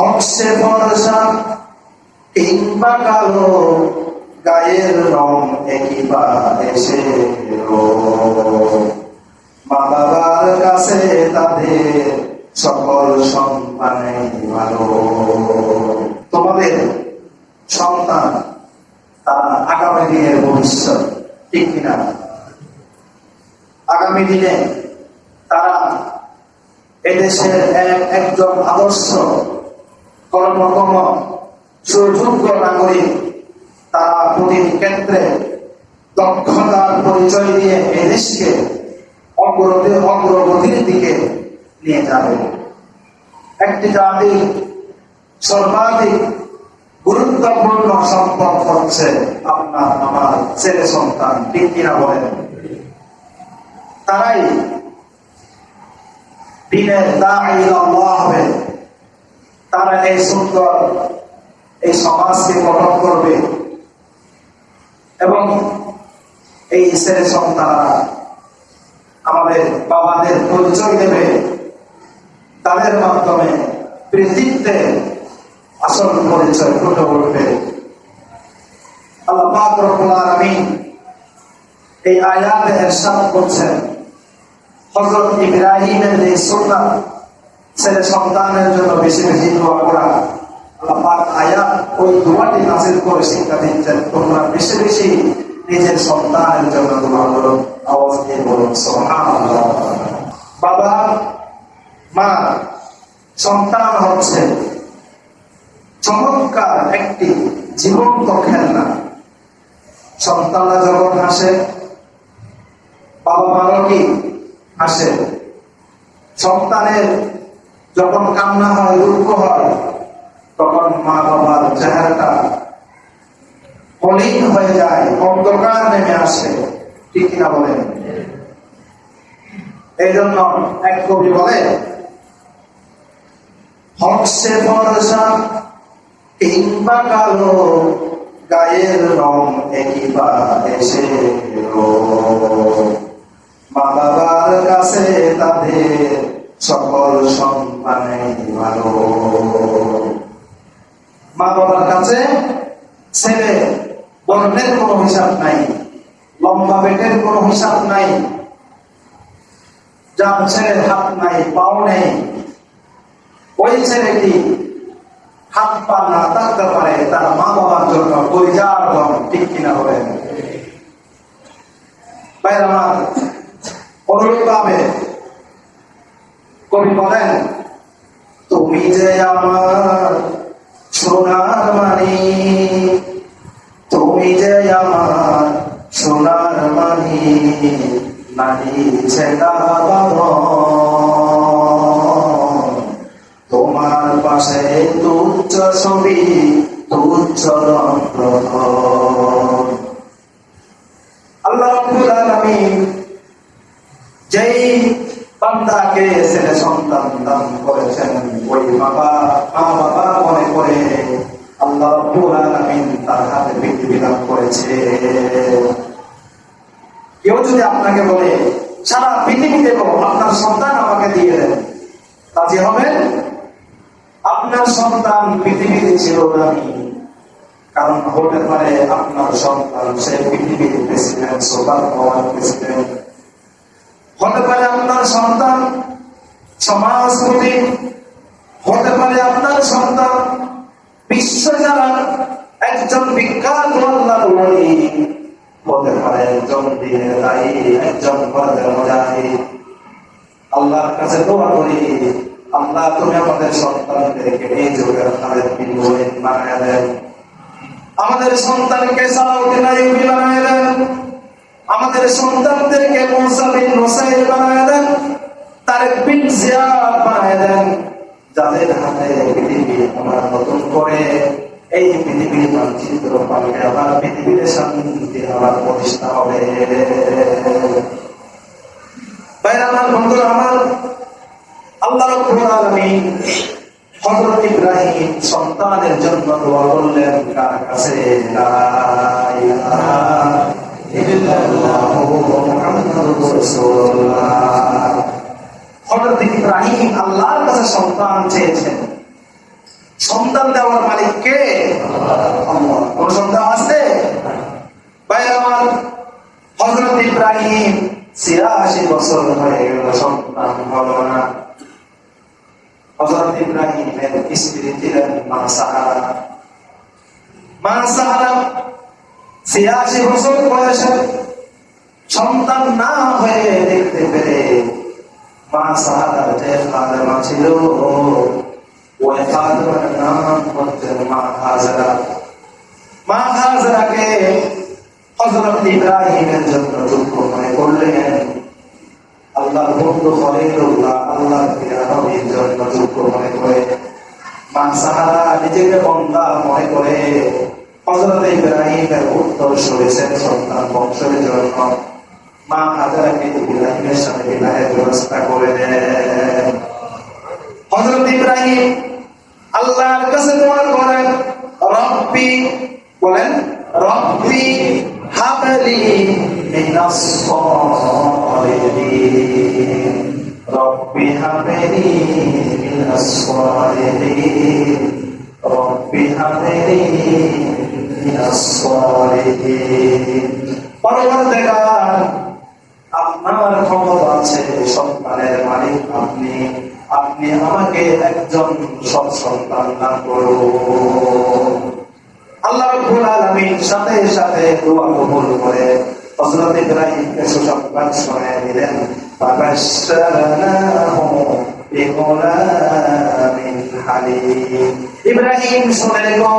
হকসে ভরসা, কিংবা কালো গায়ের রং একই বা এসে মা বাবার কাছে তাদের সকল সন্তানে ভালো। তোমাদের সন্তান, তারা আগামী দিনের ভবিষ্যৎ, ঠিক কিনা? আগামী দিনে তারা এদেশের এক একজন আদর্শ কর্মকর্ম সুযোগ্য নাগরিক তারা প্রতিটি ক্ষেত্রে দক্ষতার পরিচয় দিয়ে এদেশকে অগ্রগতি অগ্রগতির দিকে নিয়ে যাবে। একটি জাতি সর্বাধিক গুরুত্বপূর্ণ সম্পদ হচ্ছে আপনার আমার ছেলে সন্তান ঠিক কিনা বলেন তারাই দিনের দায়ী হবে তারা এই সুন্দর এই সমাজকে গঠন করবে এবং এই ছেলে সন্তানরা আমাদের বাবাদের পরিচয় দেবে। তাদের মাধ্যমে পৃথিবীতে আসল পরিচয় ফুটে উঠবে। আল্লাহ রব্বুল এই আয়াতে ইরশাদ করছেন, হযরত ইব্রাহিমের এই সুন্নাত ছেলে সন্তানের জন্য বেশি বেশি দোয়া করা। আল্লাহ আয়াত ওই দোয়াটি নাজিল করে শিক্ষা দিচ্ছেন, তোমরা বেশি বেশি নিজের সন্তানের জন্য দোয়া করো। আওয়াজ দিয়ে বলুন বাবা, মা, সন্তান হচ্ছে চমৎকার একটি জীবন্ত খেলনা। সন্তানরা যখন হাসে বাবা মারও কি হাসে? সন্তানের যখন কান্না হয়, দুঃখ হয়, তখন মা বাবার চেহারাটা মলিন হয়ে যায়, অন্ধকার নেমে আসে। ঠিক কিনা বলেন? এই জন্য এক কবি বলে, হকসে ভরসা কিংবা কালো, গায়ের রং এসে মা বাবার কাছে তাদের সকল সন্তানে ভালো মা বাবার কাছে ছেলে বর্ণের কোনো হিসাব নাই লম্বা পেটের কোনো হিসাব নাই যার ছেলের হাত নাই পাও নেই ওই ছেলেটি হাত পা না থাকতে পারে তার মা বাবার জন্য পরিজার ধন ঠিক কিনা হবে বাইরে অনুরোধ পাবে কবি বলেন, তুমি যে আমার সোনার মানি তুমি যে আমার সোনার মানি নানি ছেলা তোমার পাশে তুচ্ছ ছবি, তুচ্ছ আল্লাহ যেই বান্দাকে ছেলে সন্তান দান করেছেন। ওই বাবা, মা বাবা মনে করে আল্লাহ রাব্বুল তার হাতে পৃথিবী দান করেছে। কেউ যদি আপনাকে বলে, সারা পৃথিবী দেব আপনার সন্তান আমাকে দিয়ে দেন। রাজি হবেন? আপনার সন্তান পৃথিবীতে ছিল দামি কারণ হতে পারে আপনার সন্তান, সে পৃথিবীর প্রেসিডেন্ট সোলার পাওয়ার প্রেসিডেন্ট। হতে পারে আপনার সন্তান, সমাজপতি, হতে পারে আপনার সন্তান, বিশ্ব যারা একজন বিখ্যাত হতে পারে একজন একজন আল্লাহর কাছে দোয়া করি, আল্লাহ তুমি আমাদের সন্তানদেরকে এই যুগের তাদের দেন। আমাদের সন্তানকে সালাউদ্দিন আইয়ুবী বানায় দেন। আমাদের সন্তানদেরকে মুসা বিন বানায় দেন জিয়াদ বানায় দেন। যাদের হাতে পৃথিবী আমরা নতুন করে, এই পৃথিবীর মানচিত্র পাল্টে আবার পৃথিবীতে শান্তি, আবার প্রতিষ্ঠা হবে। আমার, বন্ধুরা আমার, আল্লাহ রাব্বুল আলামিন ইব্রাহিম সন্তানের জন্য দোয়া করলেন, কার কাছে? মুহাম্মাদুর ইব্রাহিম আল্লাহর কাছে সন্তান চেয়েছেন। সন্তান দেওয়ার মালিক কে? কোন সন্তান আছে? ভাই, আমার হজরত ইব্রাহিম ছিয়াশি বছর হয়ে গেল, সন্তান হলো না। হজরত ইব্রাহিমের স্ত্রী ছিলেন মা সাহারা মা সাহারা ছিয়াশি বছর বয়সে সন্তান না হয়ে দেখতে পেরে মা মা জন্য করলেন। আল্লাহর বন্ধু খলিলুল্লাহ জন্য দুঃখ মনে করে। মা সাহারা নিজেকে বন্দা মনে করে। হজরত ইব্রাহিমের উত্তর সরেছেন সন্তান বংশের জন্য মা হাজারাকে ইব্রাহিমের সাথে বিবাহের ব্যবস্থা করে দেন হজরত ইব্রাহিম আল্লাহর কাছে দোয়া করেন, রব্বি বলেন, রব্বি হাবলি মিনাস সালিহিন। রব্বি হাবলি মিনাস সালিহিন। আপনার ক্ষমতা আছে, সন্তানের মালিক আপনি। আপনি আমাকে একজন সৎ সন্তান দান করুন। আল্লাহ রাব্বুল আলামিন সাথে সাথে দোয়া কবুল করে। হযরত ইব্রাহিমকে সুসংবাদ শোনায় দিলেন ইব্রাহিম শুনে গো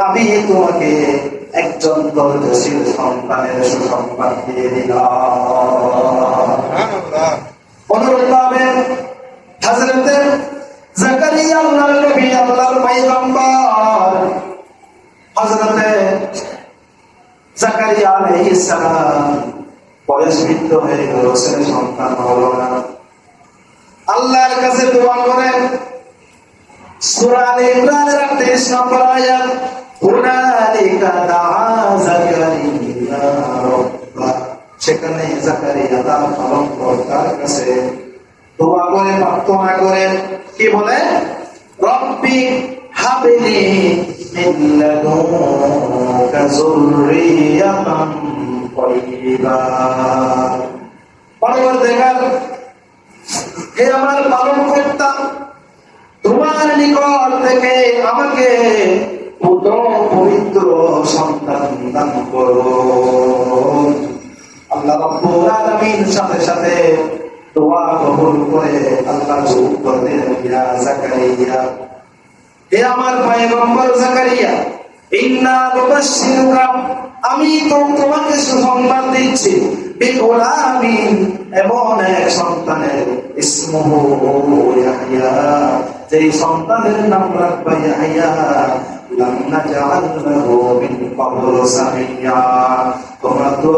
আমি তোমাকে একজন ধৈর্যশীল সন্তানের সুসংবাদ দিয়ে দিলাম। আল্লাহর আল্লাহর পয়গম্বর। হযরতে জাকারিয়া বয়স বৃদ্ধ হয়ে সন্তান হলো আল্লাহর কাছে দোয়া করেন সূরা আলে ইমরানের 38 নম্বর আয়াত হুনালিকা দাআ জাকারিয়া রাব্বা। সেখানে জাকারিয়া তার পালনকর্তার কাছে দোয়া করে, প্রার্থনা করে, কি বলে? রব্বি হাবলি নিকট থেকে আমাকে পবিত্র সন্তান দান আল্লাহ সাথে সাথে করে আল্লাহ জাকারিয়া। জাকারিয়া আমি তো তোমাকে সুসংবাদ দিচ্ছি। সন্তানের সন্তানের তোমরা তো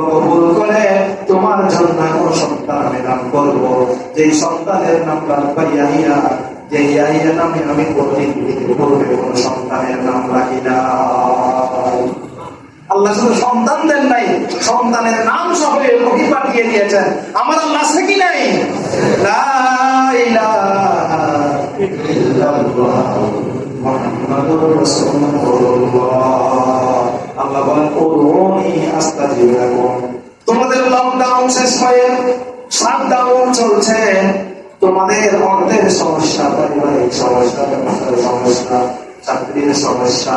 তোমার জন্য এমন সন্তান নাম করব। যে সন্তানের নাম রাখবা ইয়াহইয়া যে ইয়াহিয়া নামে আমি কোনদিন পূর্বে কোন সন্তানের শুধু সন্তান দেন নাই, সন্তানের নাম সহ ওহি পাঠিয়ে দিয়েছেন। আমার আল্লাহ আছে নাই? তোমাদের লকডাউন শেষ হয়ে শাটডাউন চলছে। তোমাদের অর্থের সমস্যা পারিবারিক সমস্যা সমস্যা, চাকরির সমস্যা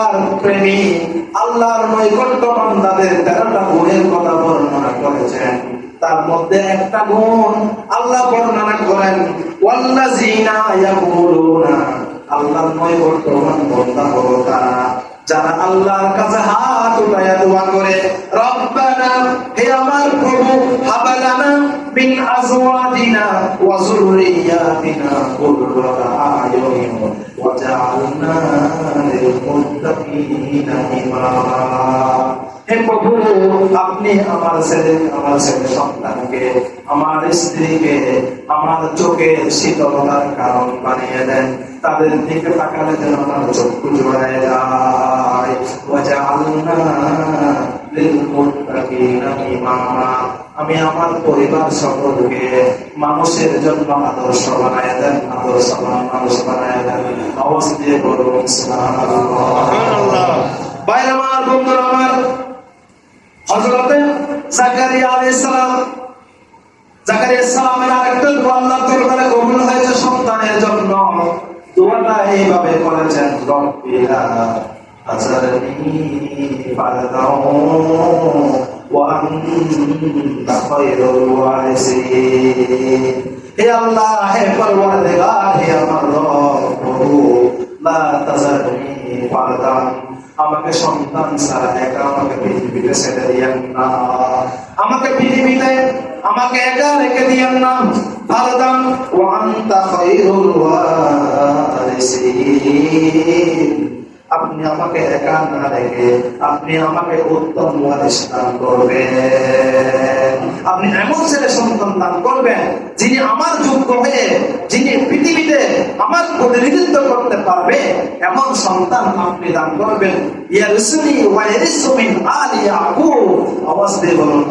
আল্লাহর প্রেমী, আল্লাহর নৈকট্য বান্দাদের তেরোটা গুণের কথা বর্ণনা করেছেন। তার মধ্যে একটা গুণ আল্লাহ বর্ণনা করেন, ওয়াল্লাযিনা ইয়াকুলুনা আল্লাহর নৈকট্য বান্দা হলো তারা, যারা আল্লাহর কাছে হাত উঠাইয়া দোয়া করে, রব্বানা, হে আমার প্রভু, হাবালানা মিন আজওয়াজিনা ওয়া যুররিয়াতিনা কুররাতা আয়ুনিন وجعلنا للمتقين إماما হে প্রভু আপনি আমার ছেলে আমার ছেলে সন্তানকে আমার স্ত্রীকে আমার চোখের শীতলতার কারণ বানিয়ে দেন তাদের দিকে তাকালে যেন আমার চক্ষু জোড়ায় যায় আমি আমার পরিবার সকলকে মানুষের জন্য আদর্শ বানায় দেন আদর্শ মানুষ বানায় দেন। আওয়াজ দিয়ে বলুন আমার বন্ধুরা আমার হযরতে জাকারিয়া আলাইহিস সালাম। জাকারিয়া সালামের আরেকটা দোয়া দরবারে কবুল হয়েছে সন্তানের জন্য। দোয়াটা এইভাবে করেছেন রব্বিলা আজারনি ফারদাও ওয়ারিসিন হে আল্লাহ, হে পরওয়ারদিগার, হে আমার রব, প্রভু, লা তাজারনি আমাকে সন্তান ছাড়া একা আমাকে পৃথিবীতে ছেড়ে দিয়েন না। আমাকে পৃথিবীতে, আমাকে একা রেখে দিয়েন না। ফারদান ওয়া আনতা খায়রুল ওয়ারিসিন। আপনি আমাকে একা না রেখে আপনি আমাকে উত্তম দান করবেন। আপনি এমন ছেলে সন্তান দান করবেন যিনি আমার যোগ্য হয়ে যিনি পৃথিবীতে আমার প্রতিনিধিত্ব করতে পারবে এমন সন্তান আপনি দান করবেন। ওয়া আলি ইয়াকুব। বলুন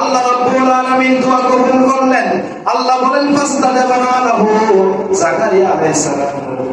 আল্লাহ রাব্বুল আলামিন দোয়া কবুল করলেন। আল্লাহ বলেন ফাস্তাজাবনা লাহু জাকারিয়া আলাইহিস সালাম।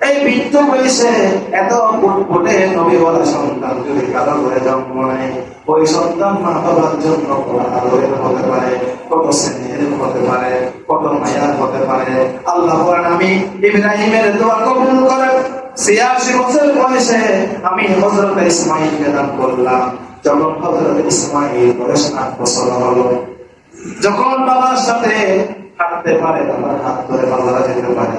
এই বৃদ্ধ বয়সে এত ফুটফুটে নবী বলা সন্তান যদি কারও করে জন্ম নেয় ওই সন্তান মা বাবার জন্য হতে পারে, কত স্নেহের হতে পারে, কত মায়ার হতে পারে। আল্লাহ আমি ইব্রাহিমের দোয়া কবুল ছিয়াশি বছর বয়সে আমি হজরত করলাম। যখন হজরত ইসমাইল বছর হলো, যখন বাবার সাথে হাঁটতে পারে, বাবার হাত ধরে বাবারা যেতে পারে।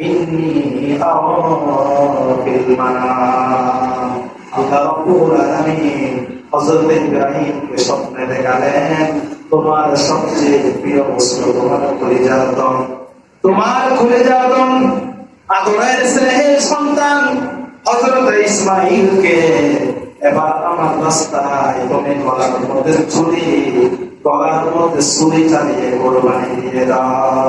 إني أرى في المنام আল্লাহ রাব্বুল আলামিন হযরত ইব্রাহিমকে স্বপ্নে দেখালেন তোমার সবচেয়ে প্রিয় বস্তু তোমার কলিজার দম তোমার কলিজার দম আদরের স্নেহের সন্তান হযরত ইসমাইলকে এবার আমার রাস্তায় তুমি গলার মধ্যে ছুরি গলার মধ্যে ছুরি চালিয়ে কোরবানি দিয়ে দাও